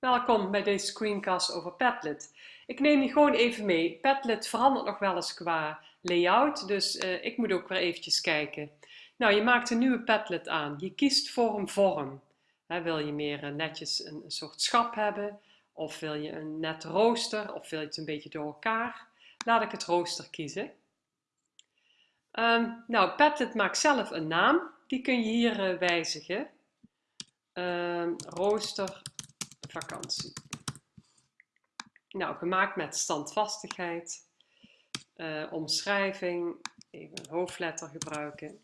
Welkom bij deze screencast over Padlet. Ik neem je gewoon even mee. Padlet verandert nog wel eens qua layout, dus uh, ik moet ook weer eventjes kijken. Nou, je maakt een nieuwe Padlet aan. Je kiest voor een vorm. wil je meer uh, netjes een, soort schap hebben? Of wil je een net rooster? Of wil je het een beetje door elkaar? Laat ik het rooster kiezen. Um, nou, Padlet maakt zelf een naam. Die kun je hier uh, wijzigen. Um, rooster vakantie. Nou, gemaakt met standvastigheid, uh, omschrijving, even een hoofdletter gebruiken.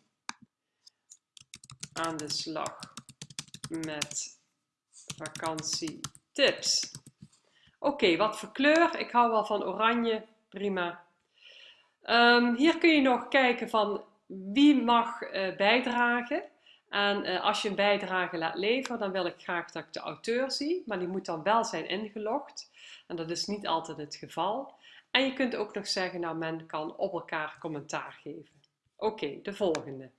Aan de slag met vakantietips. Oké, wat voor kleur? Ik hou wel van oranje, prima. Um, hier kun je nog kijken van wie mag uh, bijdragen. En uh, als je een bijdrage laat leveren, dan wil ik graag dat ik de auteur zie, maar die moet dan wel zijn ingelogd. En dat is niet altijd het geval. En je kunt ook nog zeggen, nou men kan op elkaar commentaar geven. Oké, de volgende.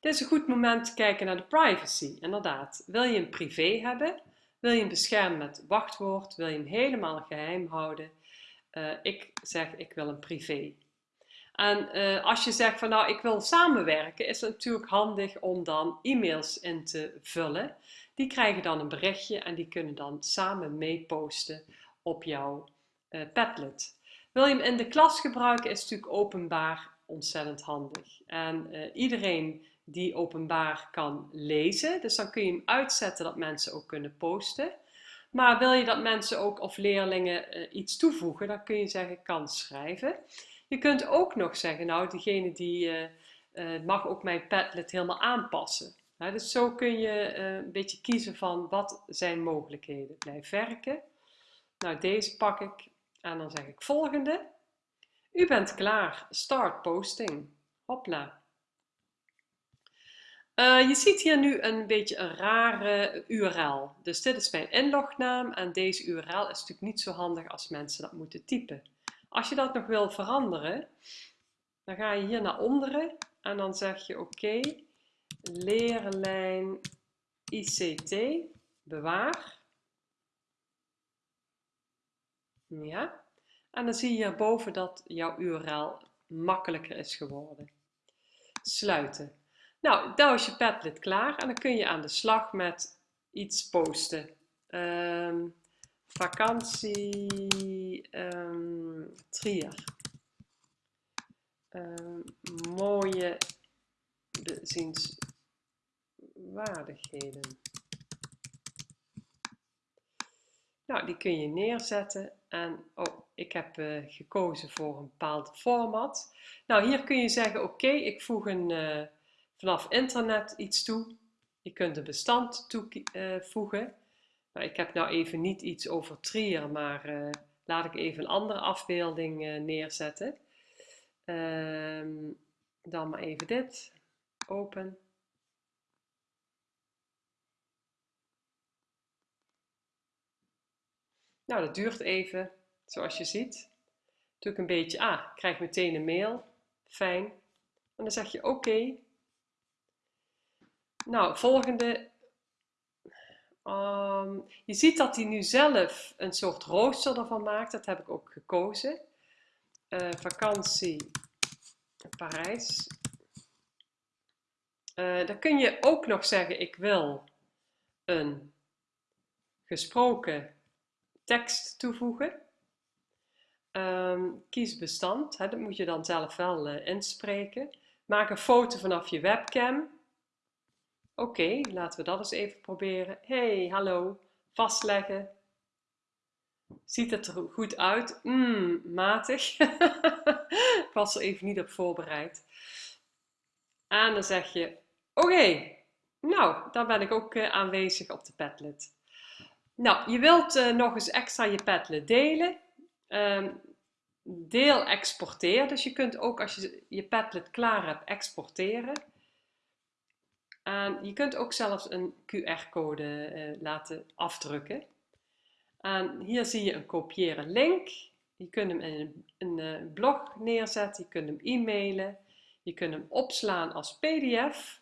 Dit is een goed moment te kijken naar de privacy. Inderdaad, wil je een privé hebben? Wil je hem beschermen met wachtwoord? Wil je hem helemaal geheim houden? Uh, ik zeg, ik wil een privé. En uh, als je zegt van nou ik wil samenwerken, is het natuurlijk handig om dan e-mails in te vullen. Die krijgen dan een berichtje en die kunnen dan samen meeposten op jouw uh, Padlet. Wil je hem in de klas gebruiken, is natuurlijk openbaar ontzettend handig. En uh, iedereen die openbaar kan lezen, dus dan kun je hem uitzetten dat mensen ook kunnen posten. Maar wil je dat mensen ook of leerlingen iets toevoegen, dan kun je zeggen kan schrijven. Je kunt ook nog zeggen, nou, diegene die uh, uh, mag ook mijn Padlet helemaal aanpassen. dus zo kun je uh, een beetje kiezen van wat zijn mogelijkheden. Blijf werken. Nou, deze pak ik en dan zeg ik volgende. U bent klaar. Start posting. Hopla. Je ziet hier nu een beetje een rare URL. Dus dit is mijn inlognaam en deze URL is natuurlijk niet zo handig als mensen dat moeten typen. Als je dat nog wil veranderen, dan ga je hier naar onderen en dan zeg je oké, leerlijn ICT, bewaar. Ja, en dan zie je hierboven dat jouw URL makkelijker is geworden. Sluiten. Nou, daar is je Padlet klaar en dan kun je aan de slag met iets posten. Um, vakantie um, Trier. Um, mooie bezienswaardigheden. Nou, die kun je neerzetten en oh, ik heb uh, gekozen voor een bepaald format. Nou, hier kun je zeggen, oké, ik voeg een, uh, vanaf internet iets toe. Je kunt een bestand toevoegen. Uh, nou, ik heb nou even niet iets over Trier, maar uh, laat ik even een andere afbeelding uh, neerzetten. Um, dan maar even dit. Open. Nou, dat duurt even, zoals je ziet. Doe ik een beetje, ah, ik krijg meteen een mail. Fijn. En dan zeg je oké. Nou, volgende Um, je ziet dat hij nu zelf een soort rooster ervan maakt. Dat heb ik ook gekozen. Uh, vakantie Parijs. Uh, dan kun je ook nog zeggen, ik wil een gesproken tekst toevoegen. Um, kies bestand, hè, dat moet je dan zelf wel uh, inspreken. Maak een foto vanaf je webcam. Oké, laten we dat eens even proberen. Hey, hallo, vastleggen. Ziet het er goed uit? Mmm, matig. Ik was er even niet op voorbereid. En dan zeg je, oké, nou, dan ben ik ook uh, aanwezig op de Padlet. Nou, je wilt uh, nog eens extra je Padlet delen. Um, deel exporteer, dus je kunt ook als je je Padlet klaar hebt exporteren. En je kunt ook zelfs een QR-code eh, laten afdrukken. En hier zie je een kopiëren link. Je kunt hem in een, een, een blog neerzetten, je kunt hem e-mailen, je kunt hem opslaan als PDF.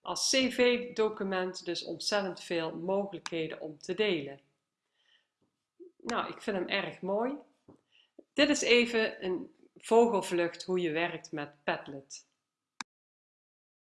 als cv-document dus ontzettend veel mogelijkheden om te delen. Nou, ik vind hem erg mooi. Dit is even een vogelvlucht hoe je werkt met Padlet.